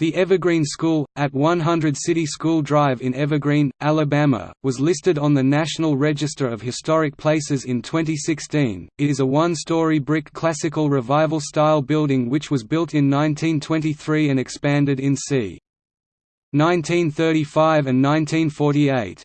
The Evergreen School, at 100 City School Drive in Evergreen, Alabama, was listed on the National Register of Historic Places in 2016. It is a one-story brick Classical Revival-style building which was built in 1923 and expanded in c. 1935 and 1948.